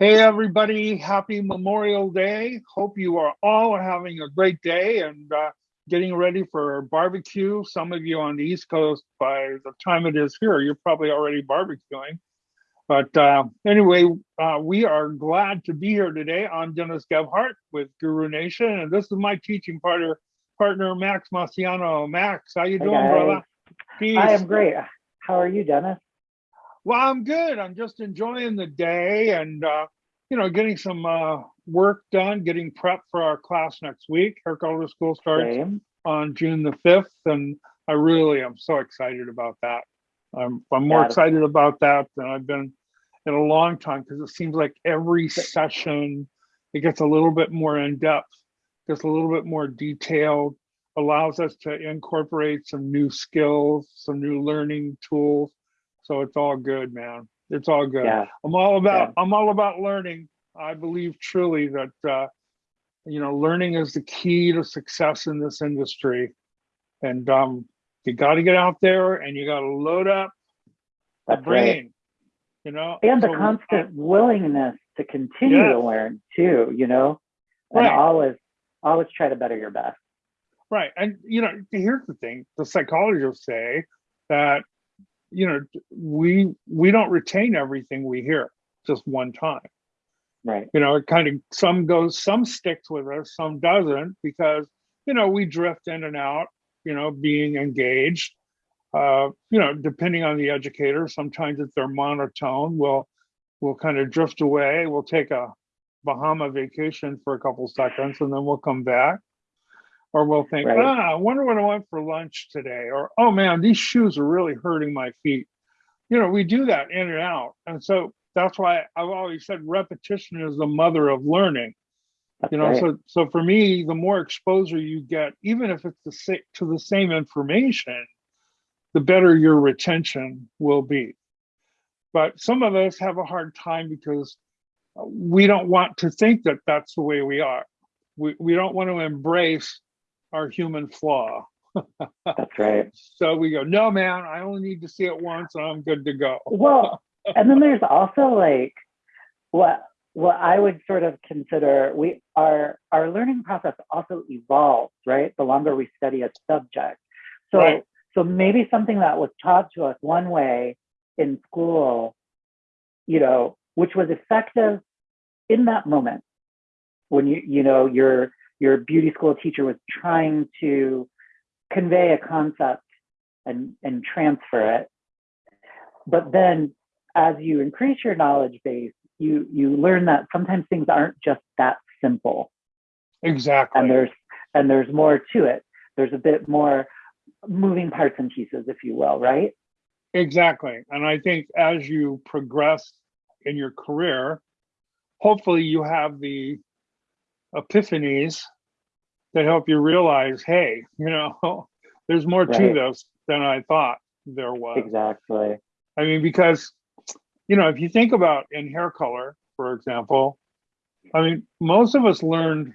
Hey, everybody. Happy Memorial Day. Hope you are all having a great day and uh, getting ready for barbecue. Some of you on the East Coast, by the time it is here, you're probably already barbecuing. But uh, anyway, uh, we are glad to be here today. I'm Dennis Gebhart with Guru Nation, and this is my teaching partner, partner Max Marciano. Max, how you doing, guys. brother? Peace. I am great. How are you, Dennis? Well, I'm good. I'm just enjoying the day and, uh, you know, getting some uh, work done, getting prep for our class next week. Color school starts Same. on June the 5th, and I really am so excited about that. I'm, I'm more excited about that than I've been in a long time because it seems like every session it gets a little bit more in depth, gets a little bit more detailed, allows us to incorporate some new skills, some new learning tools. So it's all good, man. It's all good. Yeah. I'm all about Yeah. I'm all about learning. I believe truly that uh, you know learning is the key to success in this industry, and um, you got to get out there and you got to load up the brain. right. You know, And the So, uh, constant willingness to continue Yes. to learn too, you know, and Right. always, always try to better your best. Right. And, you know, here's the thing the psychologists say that, you know, we we don't retain everything we hear just one time. Right. You know, it kind of some goes, some sticks with us, some doesn't, because, you know, we drift in and out, you know, being engaged. Uh, you know, depending on the educator, sometimes if they're monotone, we'll we'll kind of drift away. We'll take a Bahama vacation for a couple seconds and then we'll come back. Or we'll think, Right. ah, I wonder what I want for lunch today. Or, oh man, these shoes are really hurting my feet. You know, we do that in and out. And so that's why I've always said repetition is the mother of learning. That's You know, right. so so for me, the more exposure you get, even if it's the to the same information, the better your retention will be. But some of us have a hard time because we don't want to think that that's the way we are. We, we don't want to embrace our human flaw. That's right. So we go, no, man, I only need to see it once and I'm good to go. Well, and then there's also like what what I would sort of consider we our our learning process also evolves, right? The longer we study a subject. So Right. so maybe something that was taught to us one way in school, you know, which was effective in that moment when you you know your your beauty school teacher was trying to convey a concept and and transfer it but then as you increase your knowledge base you you learn that sometimes things aren't just that simple Exactly. and there's and there's more to it there's a bit more moving parts and pieces if you will right Exactly. And I think as you progress in your career, hopefully you have the epiphanies that help you realize, hey, you know, there's more to this than I thought there was. exactly I mean, because, you know, if you think about in hair color, for example, I mean, most of us learned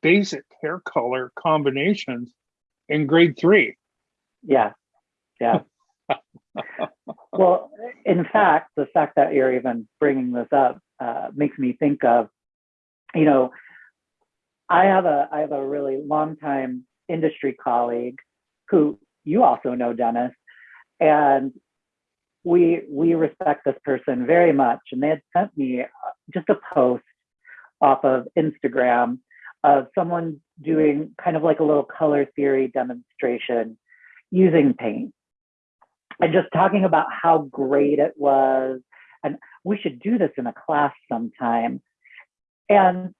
basic hair color combinations in grade three. yeah yeah well in fact the fact that you're even bringing this up uh, makes me think of you know i have a i have a really long time industry colleague who you also know dennis and we we respect this person very much. And they had sent me uh, just a post off of instagram of someone doing kind of like a little color theory demonstration using paint and just talking about how great it was. And we should do this in a class sometime. And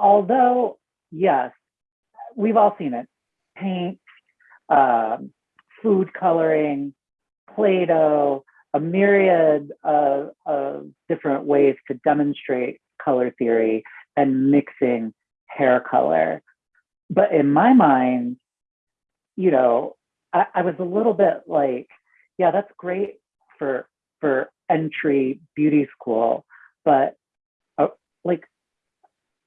although yes we've all seen it. Paint um, food coloring play-doh a myriad of, of different ways to demonstrate color theory and mixing hair color. But in my mind you know I, I was a little bit like yeah that's great for for entry beauty school but uh, like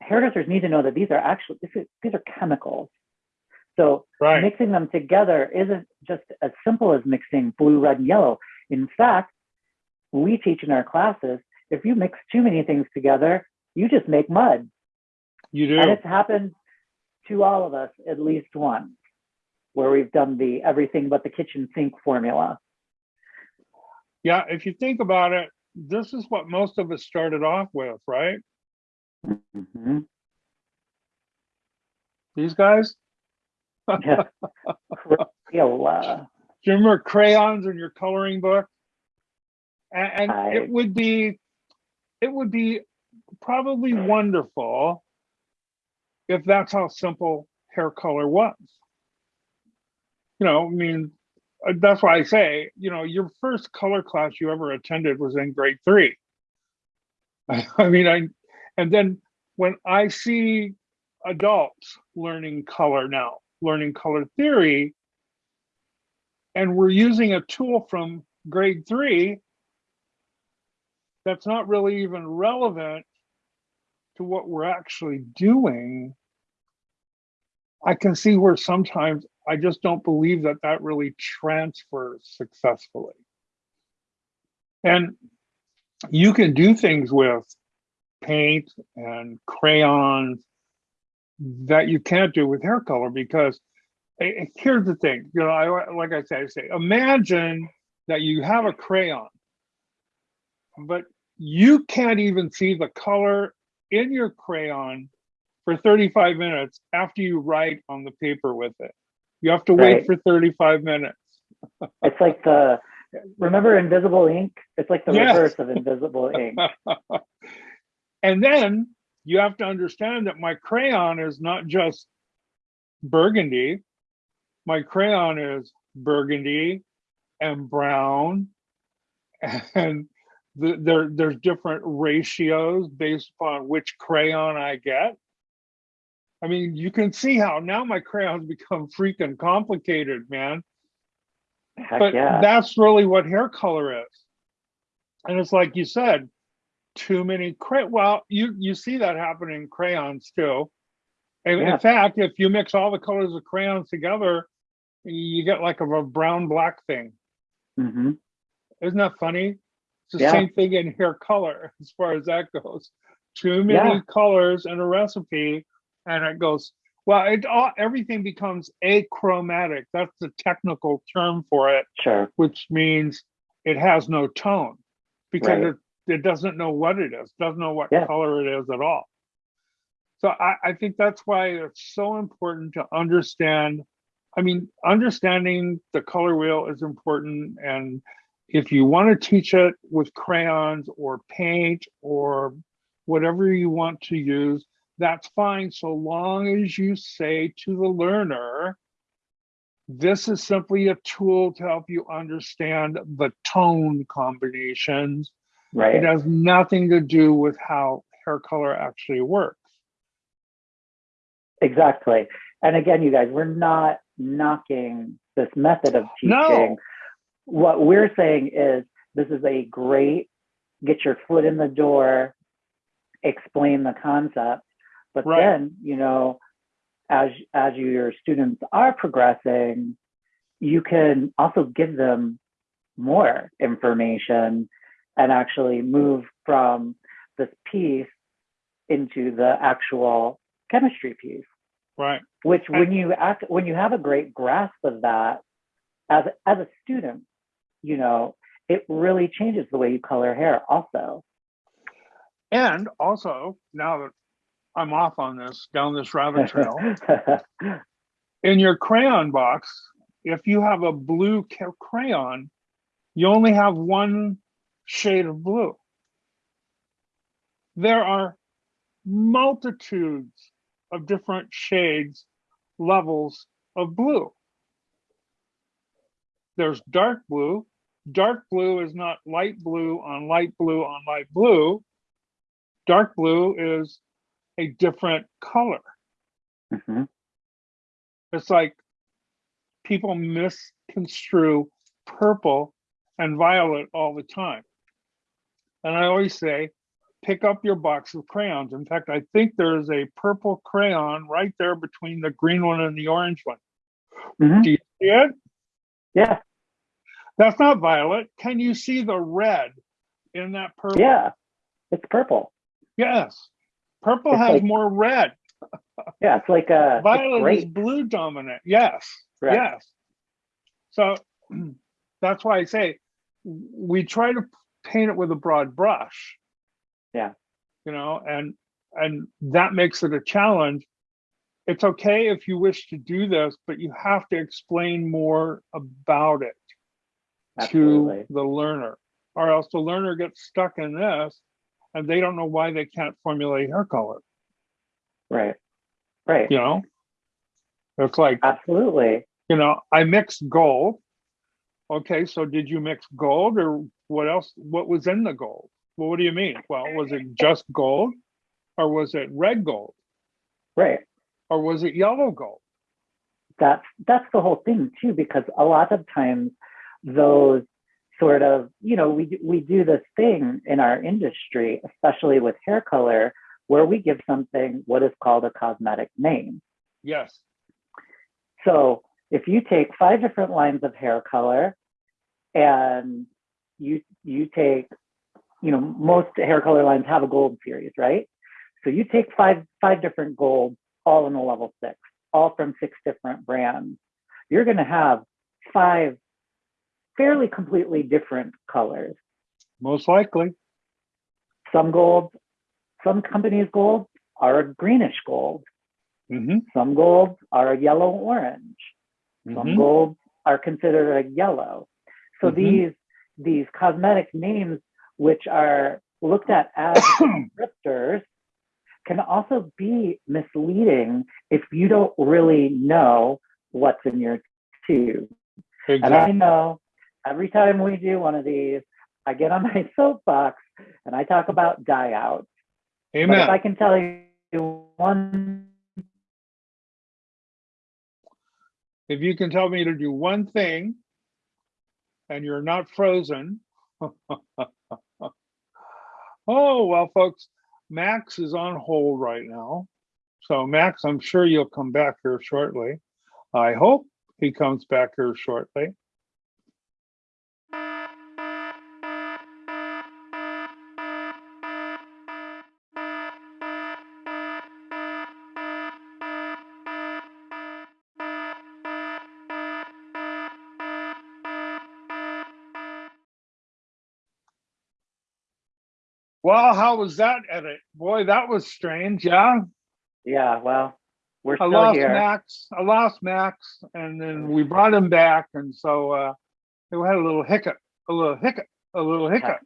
hairdressers need to know that these are actually this is, these are chemicals so Right. mixing them together isn't just as simple as mixing blue red and yellow in fact we teach in our classes if you mix too many things together, you just make mud. You do. And it's happened to all of us at least once, where we've done the everything but the kitchen sink formula. Yeah, if you think about it, this is what most of us started off with, right? Mhm. These guys? Yeah. Crayola. Do you remember crayons in your coloring book? And, and I- it would be, it would be probably wonderful if that's how simple hair color was. You know, I mean, uh, that's why I say, you know, your first color class you ever attended was in grade three. I mean, I, and then when I see adults learning color now, learning color theory, and we're using a tool from grade three that's not really even relevant to what we're actually doing, I can see where sometimes I just don't believe that that really transfers successfully. And you can do things with paint and crayons that you can't do with hair color because here's the thing, you know, I like I say, I say, imagine that you have a crayon, but you can't even see the color in your crayon for 35 minutes after you write on the paper with it. You have to wait for 35 minutes. It's like the remember invisible ink? It's like the Yes. reverse of invisible ink. and then you have to understand that my crayon is not just burgundy. My crayon is burgundy and brown and the, there there's different ratios based upon which crayon I get. I mean, you can see how now my crayons become freaking complicated, man Heck but yeah. that's really what hair color is and it's like you said too many cray well you you see that happen in crayons too and Yeah. in fact if you mix all the colors of crayons together you get like a, a brown black thing hmm isn't that funny it's the Yeah. same thing in hair color as far as that goes too many Yeah. colors in a recipe and it goes well it all everything becomes achromatic that's the technical term for it Sure. which means it has no tone because Right. it, it doesn't know what it is, doesn't know what Yeah. color it is at all. So I, I think that's why it's so important to understand. I mean, understanding the color wheel is important. And if you want to teach it with crayons or paint or whatever you want to use, that's fine so long as you say to the learner, this is simply a tool to help you understand the tone combinations. Right. It has nothing to do with how hair color actually works. Exactly. And again, you guys, we're not knocking this method of teaching. No. What we're saying is this is a great get your foot in the door, explain the concept, but Right. then, you know, as as your students are progressing, you can also give them more information and actually move from this piece into the actual chemistry piece Right. which when you act when you have a great grasp of that as as a student you know it really changes the way you color hair also And also, now that I'm off on this, down this rabbit trail, in your crayon box, if you have a blue crayon, you only have one shade of blue. There are multitudes of different shades, levels of blue. There's dark blue. Dark blue is not light blue on light blue on light blue. Dark blue is a different color. Mhm. It's like people misconstrue purple and violet all the time. And I always say, pick up your box of crayons. In fact, I think there is a purple crayon right there between the green one and the orange one. Mhm. Do you see it? yeah That's not violet. Can you see the red in that purple? yeah It's purple. Yes. Purple It's has like- more red. Yeah, it's like a it's Violet is blue dominant. Yes. Correct. Yes. So that's why I say we try to paint it with a broad brush. Yeah. You know, and and that makes it a challenge. It's okay if you wish to do this, but you have to explain more about it Absolutely. to the learner, or else the learner gets stuck in this and they don't know why they can't formulate hair color. Right. Right. You know, it's like Absolutely. you know, I mixed gold. Okay, so did you mix gold or what else? What was in the gold? Well, what do you mean? Well, was it just gold or was it red gold Right. or was it yellow gold? That's that's the whole thing too, because a lot of times those sort of, you know, we we do this thing in our industry, especially with hair color, where we give something what is called a cosmetic name. Yes. So if you take five different lines of hair color and you you take, you know, most hair color lines have a gold series, right? So you take five five different golds, all in a level six, all from six different brands. You're gonna have five fairly completely different colors. Most likely. Some golds, some companies' golds are a greenish gold. hmm Some golds are a yellow orange. Some Mhm. golds are considered a yellow. So Mhm. these these cosmetic names, which are looked at as descriptors, can also be misleading if you don't really know what's in your tube. And I know every time we do one of these, I get on my soapbox and I talk about dye out. But if I can tell you one If you can tell me to do one thing and you're not frozen. oh, well, folks, Max is on hold right now. So, Max, I'm sure you'll come back here shortly. I hope he comes back here shortly. Well, how was that edit? Boy, that was strange. Yeah. Yeah, well, we're I still lost here. Max. I lost Max, and then we brought him back, and so uh, we had a little hiccup, a little hiccup, a little hiccup.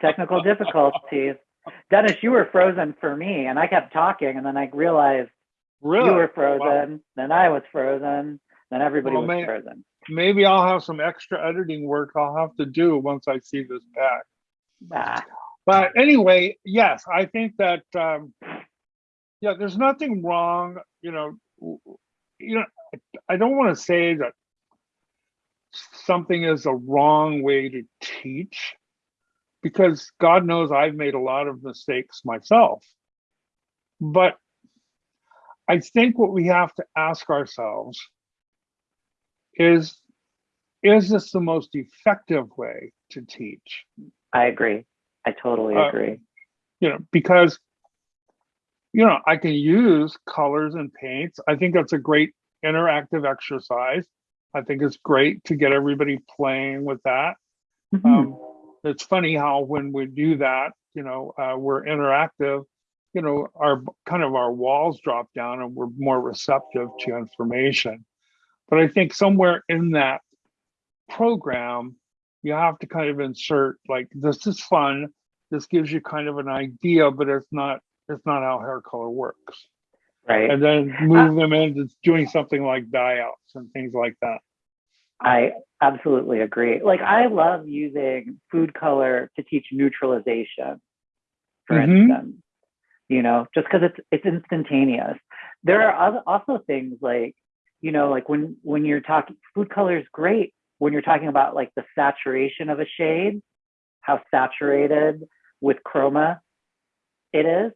Technical difficulties. Dennis, you were frozen for me, and I kept talking, and then I realized Really? you were frozen, then I was frozen, then everybody Oh, was man. frozen. Maybe I'll have some extra editing work I'll have to do once I see this back. Ah, But anyway, yes, I think that um, yeah, there's nothing wrong. You know, you know, I don't want to say that something is a wrong way to teach because God knows I've made a lot of mistakes myself. But I think what we have to ask ourselves is is this the most effective way to teach? I agree. I totally Uh, agree. you know, because you know, I can use colors and paints. I think that's a great interactive exercise. I think it's great to get everybody playing with that. Mhm. Um, it's funny how when we do that, you know, uh, we're interactive. You know, our kind of our walls drop down and we're more receptive to information. But I think somewhere in that program, you have to kind of insert like this is fun. This gives you kind of an idea, but it's not it's not how hair color works. right. And then move them into doing something like dye outs and things like that. I absolutely agree. Like I love using food color to teach neutralization, for Mhm. instance. You know, just because it's it's instantaneous. There are other, also things like, you know, like when when you're talking food color is great when you're talking about like the saturation of a shade, how saturated with chroma it is.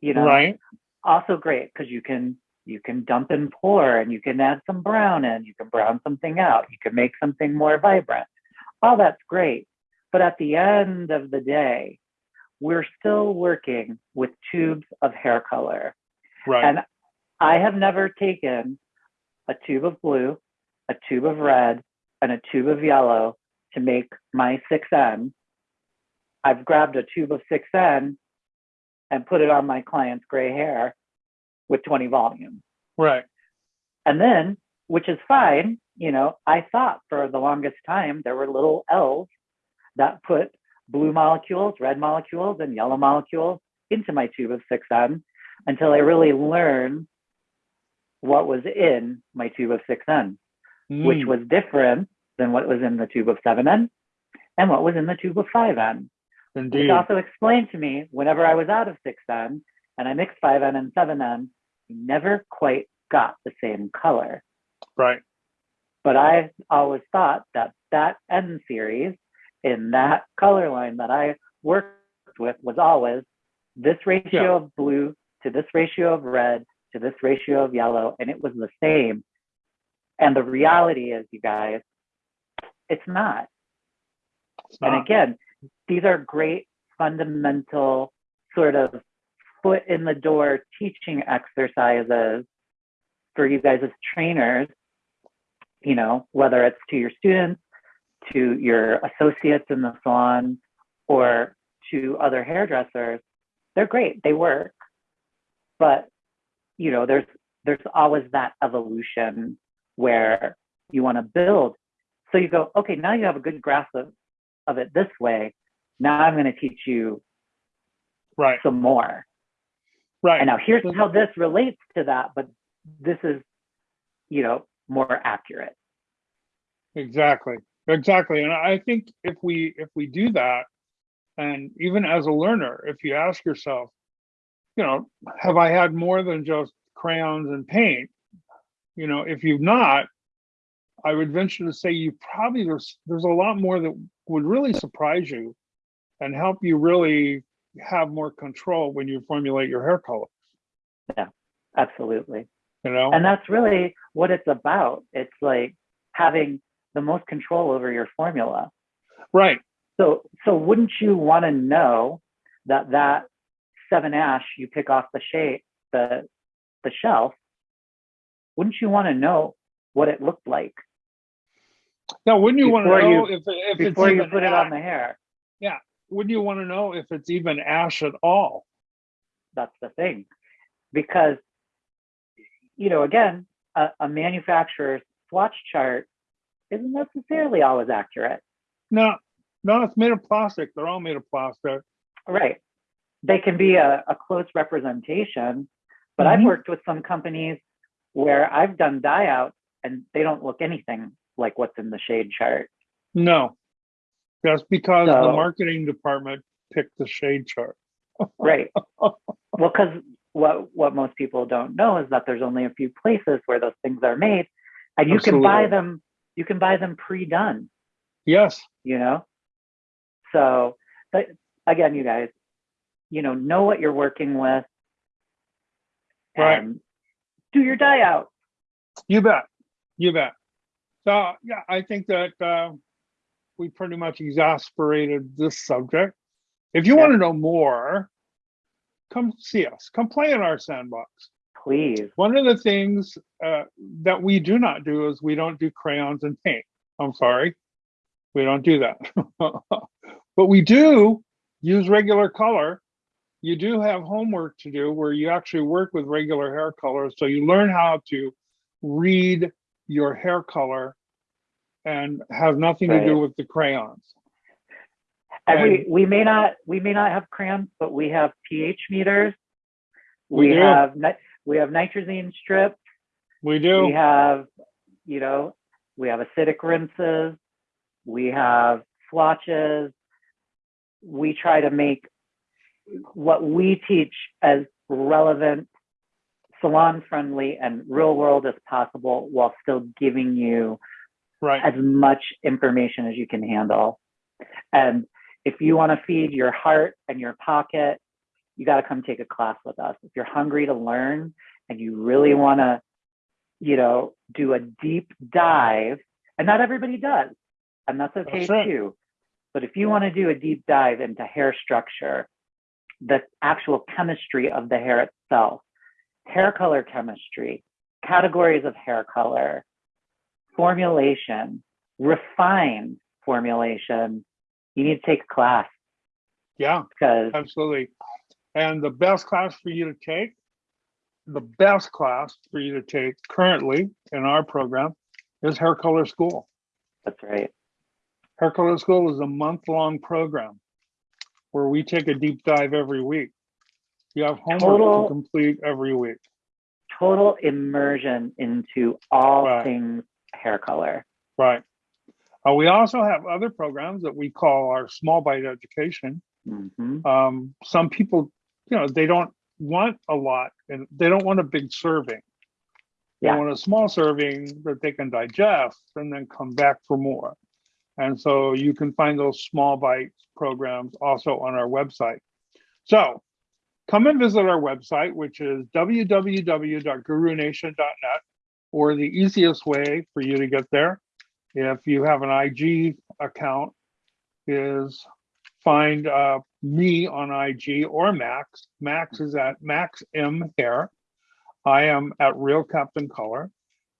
You know, Right. also great because you can you can dump and pour and you can add some brown in you can brown something out you can make something more vibrant all that's great but at the end of the day we're still working with tubes of hair color. Right. And I have never taken a tube of blue, a tube of red, and a tube of yellow to make my 6N. I've grabbed a tube of 6N and put it on my client's gray hair with 20 volume. right. And then, which is fine, you know, I thought for the longest time there were little L's that put blue molecules, red molecules, and yellow molecules into my tube of 6N until I really learned what was in my tube of 6N, which Mm, was different than what was in the tube of 7N and what was in the tube of 5N. Which Indeed. also explained to me whenever I was out of 6N and I mixed 5N and 7N, I never quite got the same color. Right. But I always thought that that N series in that color line that I worked with was always this ratio Yeah. of blue to this ratio of red to this ratio of yellow, and it was the same. And the reality is, you guys, it's not. It's And not. again, these are great fundamental sort of foot in the door teaching exercises for you guys as trainers, you know, whether it's to your students, to your associates in the salon, or to other hairdressers. They're great, they work. But, you know, there's there's always that evolution where you want to build. So you go, okay, now you have a good grasp of, of it this way. Now I'm going to teach you Right. some more. Right. And now here's how this relates to that, but this is, you know, more accurate. Exactly. Exactly. And I think if we if we do that, and even as a learner, if you ask yourself, you know, have I had more than just crayons and paint? You know, if you've not, I would venture to say you probably there's there's a lot more that would really surprise you and help you really have more control when you formulate your hair color. Yeah, absolutely. You know? And that's really what it's about. It's like having the most control over your formula. right. So, so wouldn't you want to know that that seven ash you pick off the shade, the the shelf? Wouldn't you want to know what it looked like Now, wouldn't you want to Before you- know if if it's before you put it on the hair? Yeah, wouldn't you want to know if it's even ash at all? That's the thing, because you know, again, a, a manufacturer's swatch chart isn't necessarily always accurate. No, no, it's made of plastic. They're all made of plastic. Right. They can be a, a close representation, but I've Mhm. worked with some companies where I've done dye out and they don't look anything like what's in the shade chart. No, that's because the marketing department picked the shade chart. Right. well, because what what most people don't know is that there's only a few places where those things are made, and you can buy them. You can buy them pre-done. Yes, You know. So, but again, you guys, you know, know what you're working with. Right. Do your dye out. you bet. You bet. So, yeah, I think that uh, we pretty much exasperated this subject. If you Yeah. want to know more, come see us. Come play in our sandbox. Please. One of the things uh, that we do not do is we don't do crayons and paint. I'm sorry. We don't do that. but we do use regular color. You do have homework to do where you actually work with regular hair colors. So you learn how to read your hair color and have nothing to do with the crayons. And we, And- we may not we may not have crayons, but we have pH meters. We We, do. have we have nitrazine strips. We do. We have, you know, we have acidic rinses. We have swatches. We try to make what we teach as relevant, salon friendly, and real world as possible while still giving you right. as much information as you can handle. And if you want to feed your heart and your pocket, you got to come take a class with us. If you're hungry to learn and you really want to, you know, do a deep dive, and not everybody does, and that's okay That's right. too. But if you want to do a deep dive into hair structure, the actual chemistry of the hair itself, hair color chemistry, categories of hair color, formulation, refined formulation, you need to take a class Yeah, because absolutely. And the best class for you to take, the best class for you to take currently in our program is Hair Color School. that's right. Hair Color School is a month-long program where we take a deep dive every week. You have homework Total- to complete every week. Total immersion into all Right. things hair color. Right. Uh, we also have other programs that we call our small bite education. hmm Um, some people, you know, they don't want a lot and they don't want a big serving. They Yeah. want a small serving that they can digest and then come back for more. And so you can find those small bites programs also on our website. So come and visit our website, which is www.gurunation.net, or the easiest way for you to get there, if you have an IG account, is find uh, me on IG or Max. Max is at Max M Hair. I am at Real Captain Color.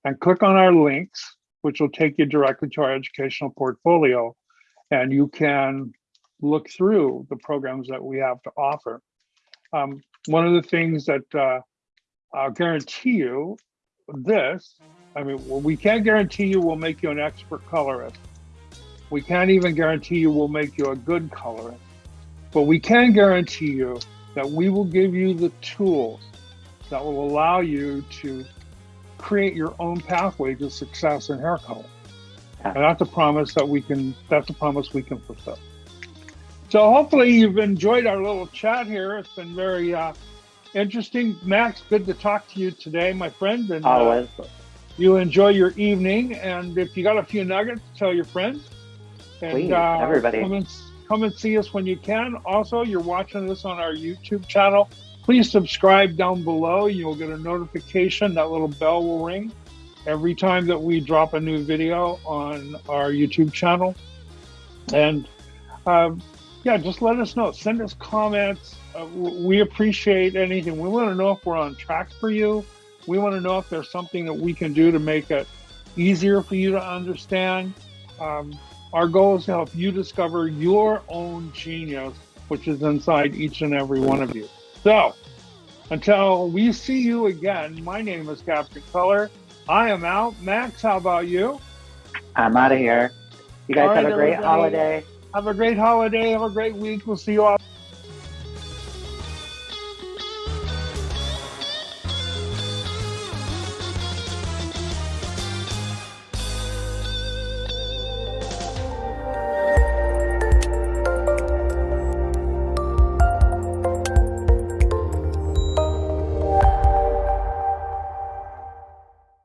And click on our links, which will take you directly to our educational portfolio. And you can look through the programs that we have to offer. Um, one of the things that uh, I'll guarantee you this, I mean, well, we can't guarantee you we'll make you an expert colorist. We can't even guarantee you we'll make you a good colorist. But we can guarantee you that we will give you the tools that will allow you to create your own pathway to success in hair color. And that's a promise that we can that's a promise we can fulfill. So hopefully you've enjoyed our little chat here. It's been very uh, interesting. Max, good to talk to you today, my friend. And uh, Always. you enjoy your evening. And if you got a few nuggets, tell your friends. And Please, uh, everybody. Come and, come and see us when you can. Also, you're watching this on our YouTube channel. Please subscribe down below. You'll get a notification. That little bell will ring every time that we drop a new video on our YouTube channel. And um, yeah, just let us know. Send us comments. Uh, we appreciate anything. We want to know if we're on track for you. We want to know if there's something that we can do to make it easier for you to understand. Um, our goal is to help you discover your own genius, which is inside each and every one of you. So, until we see you again, my name is Captain Color. I am out. Max, how about you? I'm out of here. You guys All have a great everybody. holiday. Have a great holiday. Have a great week. We'll see you all.